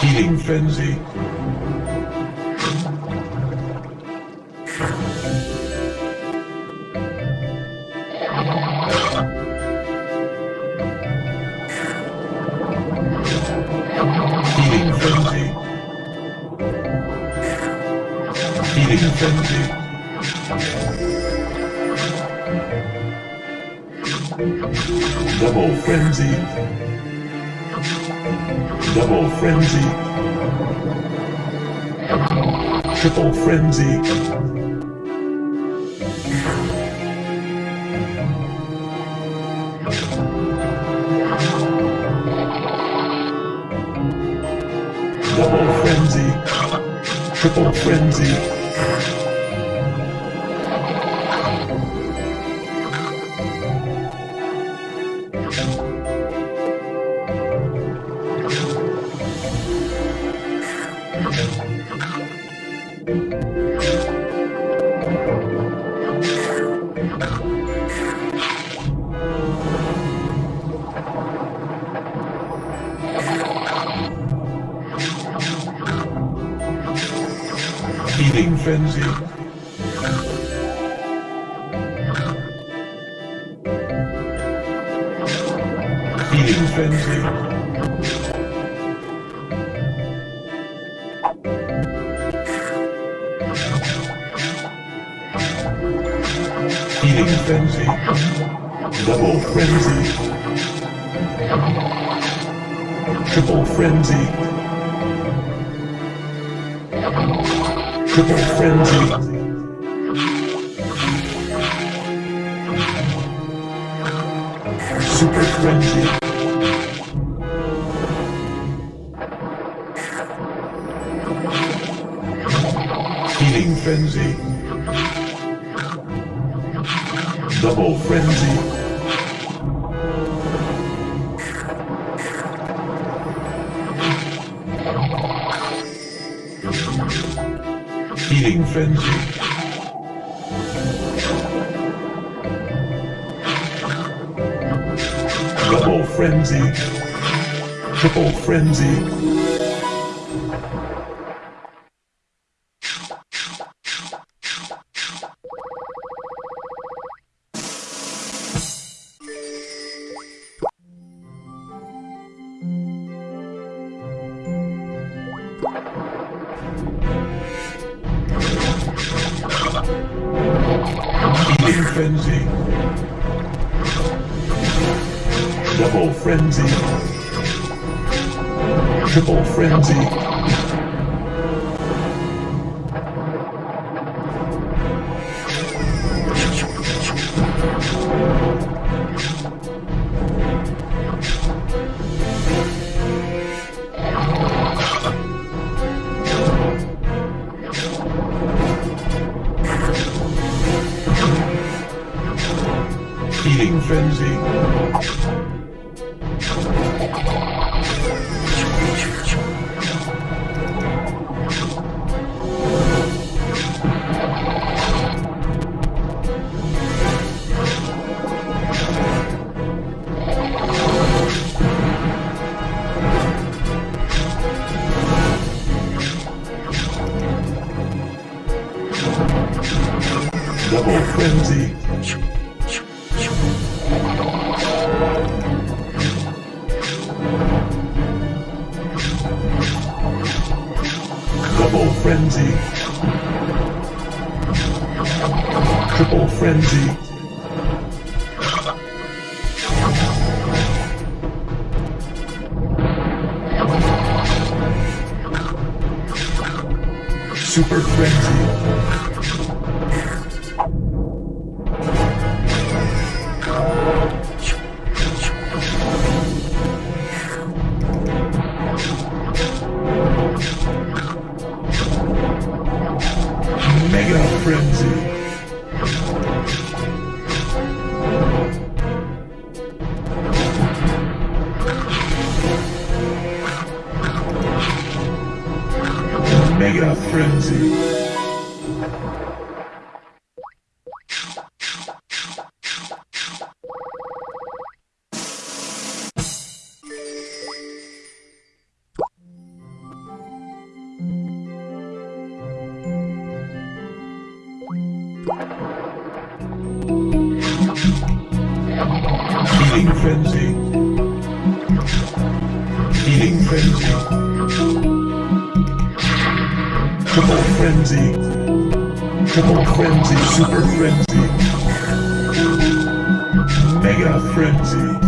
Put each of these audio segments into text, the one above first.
Feeding frenzy. Double frenzy. Double frenzy. Triple frenzy. Double frenzy. Triple frenzy. Feeding frenzy. Feeding frenzy. Feeding frenzy. Double frenzy. Triple frenzy. Triple frenzy. Super frenzy. Feeding frenzy. Double frenzy. Feeding frenzy. Double frenzy. Triple frenzy. Double frenzy. Triple frenzy. Triple frenzy. Super frenzy. Mega Frenzy. Triple Frenzy. Triple Frenzy. Super Frenzy. Mega Frenzy.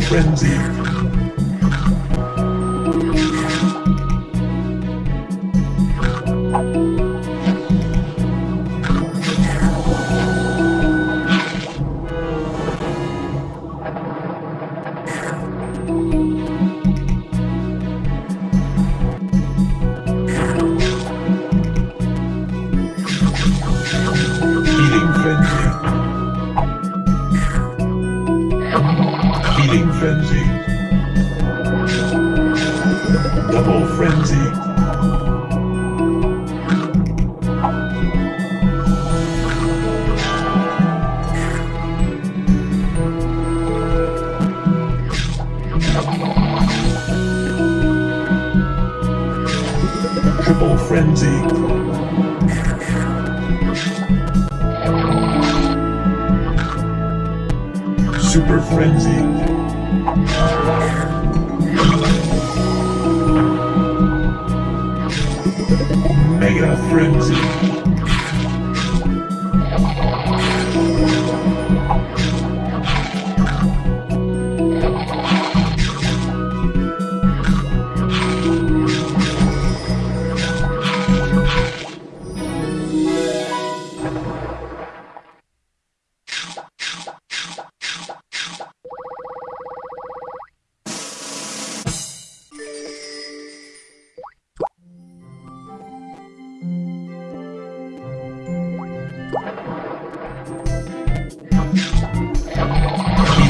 Frenzy. Healing Frenzy. Double Frenzy. Triple Frenzy. Frenzy. Mega Frenzy.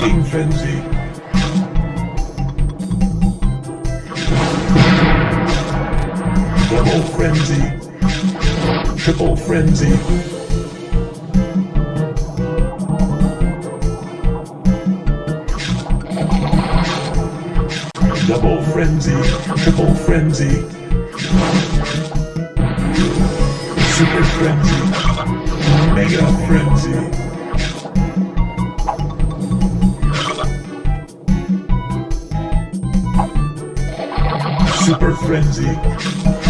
Healing Frenzy. Double Frenzy. Triple Frenzy. Double Frenzy. Triple Frenzy. Super Frenzy. Mega Frenzy. Super Frenzy.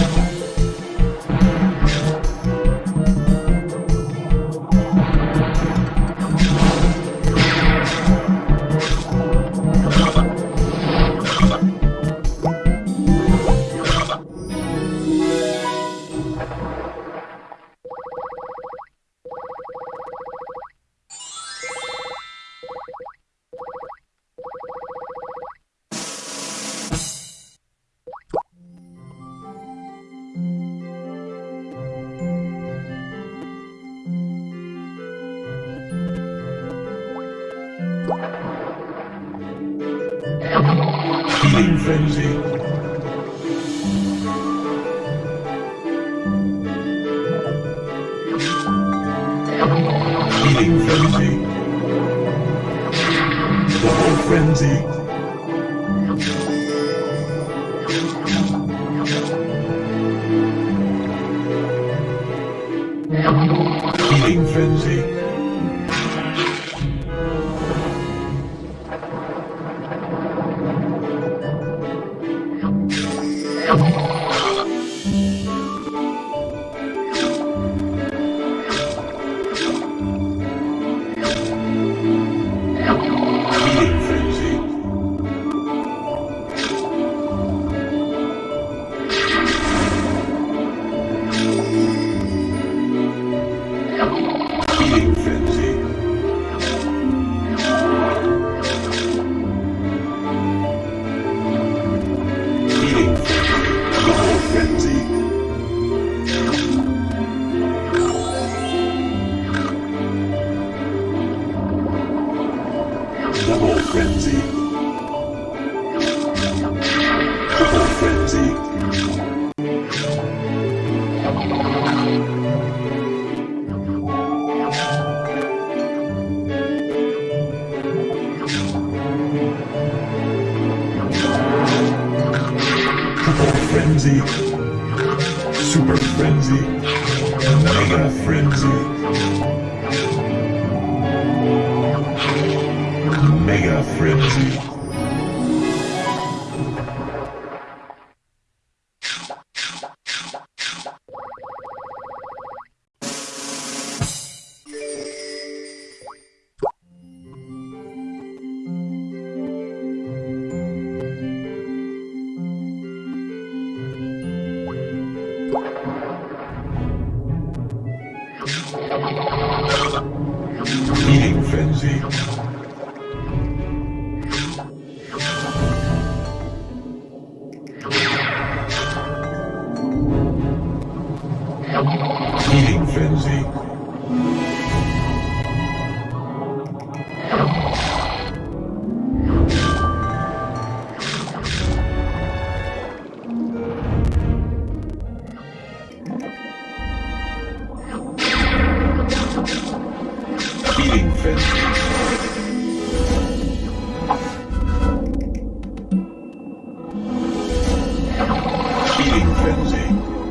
Healing Frenzy. Feeding frenzy. Double frenzy. Mega frenzy. Mega Frenzy. Inferno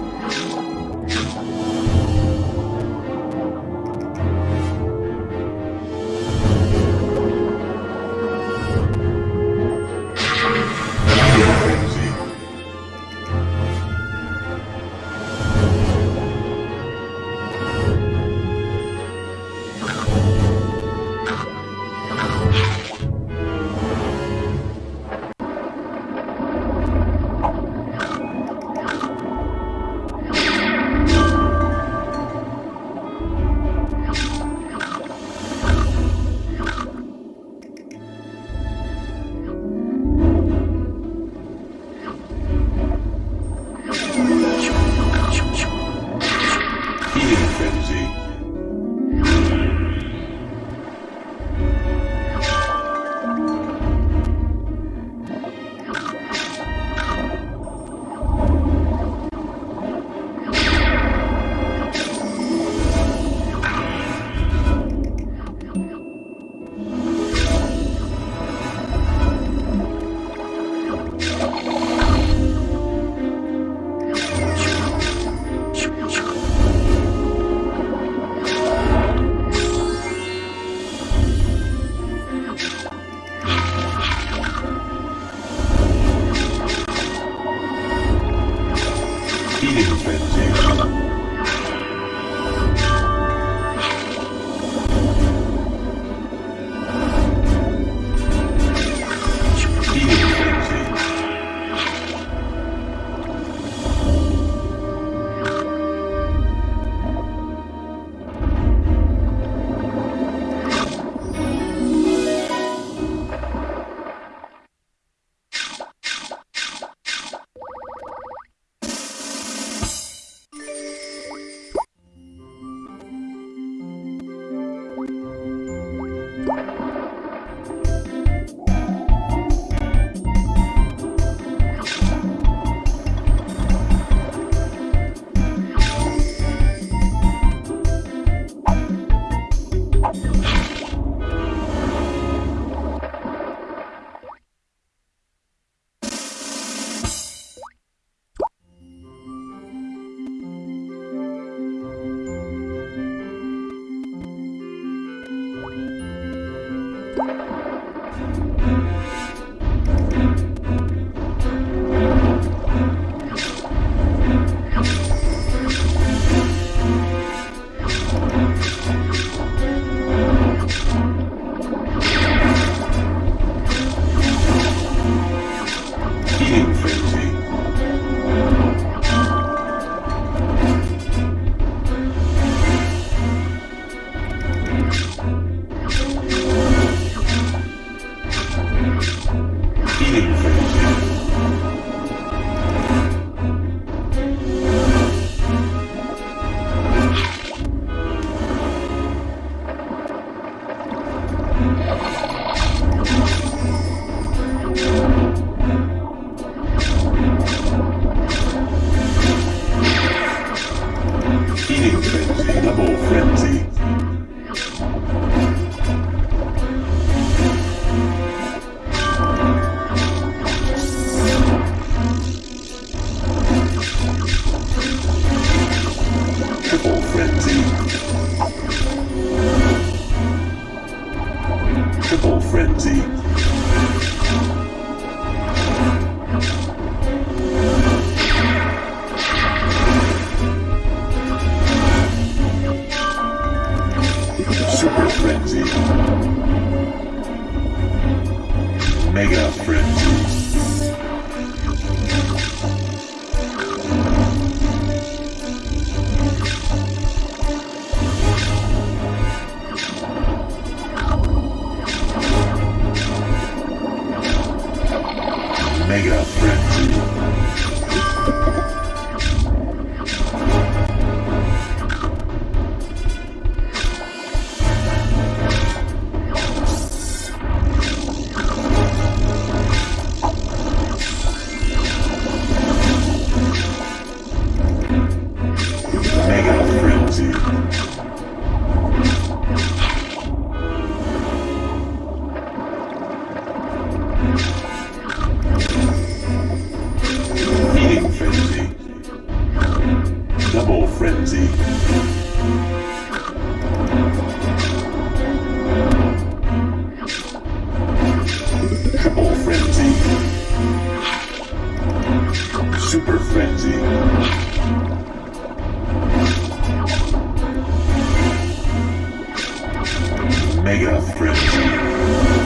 Mega frenzy. Mega Frenzy.